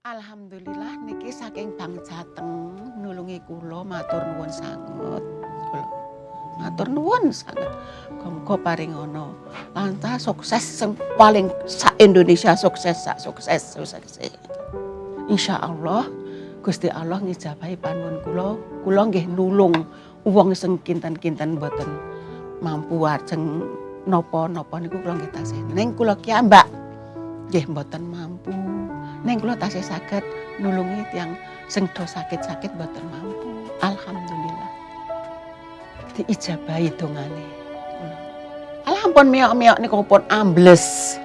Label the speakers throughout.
Speaker 1: Alhamdulillah niki saking Bang Jateng nulungi kula matur nuwun sanget. Kula matur nuwun sanget. Muga paring ana lantas sukses sing paling sak Indonesia sukses sak sukses sukses. Insyaallah Gusti Allah ngijabahi panuwun kula. Kula nggih nulung wong sing kinten-kinten mboten mampu ajeng napa-napa niku kula nggih tasih. Ning kula kiambak nggih mboten mampu. Neng kula tasih saged nulungi tiyang sing do sakit-sakit mboten mampu. Alhamdulillah. Diijabahi dongane. Alah ampun miyok-miyok niku pun ambles.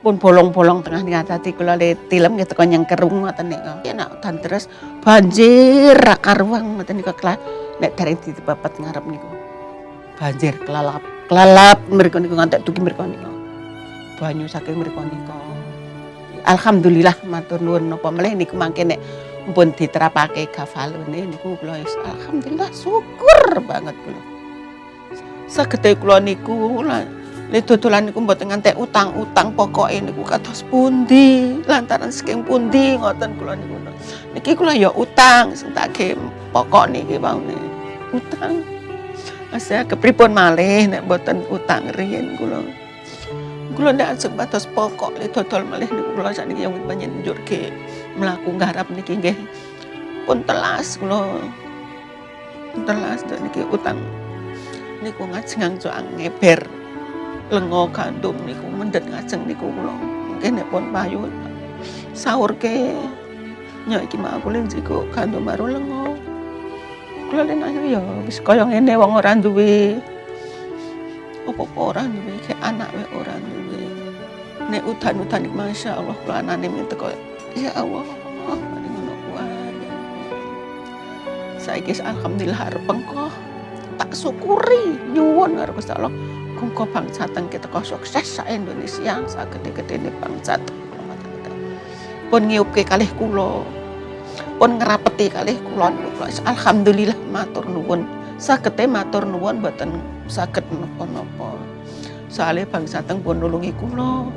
Speaker 1: Pun bolong-bolong tengah tengah tadi kula le tilem nggih teko nyengkerung ngoten niku. Enak dan terus banjir karuang ngoten niku nek dereng ditepet ngarep niku. Banjir kelalap, kelalap mriku niku ngantek dugi mriku niku. Banyu saking mriku niku. Alhamdulillah matur nuwun napa melih niku mangke nek mpun diterapake gafalune niku kula alhamdulillah syukur banget kula. Sagede kula niku le dodolan niku mboten ngantek utang-utang pokoke niku kados pundi lantaran saking pundi ngoten kula niku. Niki kula ya utang sing tak pokok niki waune. Utang. Asa kepripun malih nek mboten utang riyen kula. Kula ndak sebatas pokok le dodol malih niku kula sakniki yang panjenengan ke mlaku nggarap niki nggih. Pun telas kula. Telas niki utang niku ngajeng soang ngeber lengo gandum niku mendet ngajeng niku kula. Mungkin nek pun payu sahur ke nyok iki mak aku lenjiko gandum baru lengo kula len ayo ya wis kaya ngene wong ora duwe apa-apa ora duwe kayak anak wae ora duwe nek udan-udan Masya Allah kula anane teko ya Allah paling ngono kuwi saiki alhamdulillah arep engko. Tak syukuri nyuwun karo Gusti Allah. Muga bangsa teng kita sukses sa Indonesia sagede-gedene bangsa pun ngiupke kalih kula. Pun ngerapeti kalih kula. Alhamdulillah matur nuwun sagete matur nuwun mboten saged napa-napa. Soalnya bangsa teng pun nulungi kula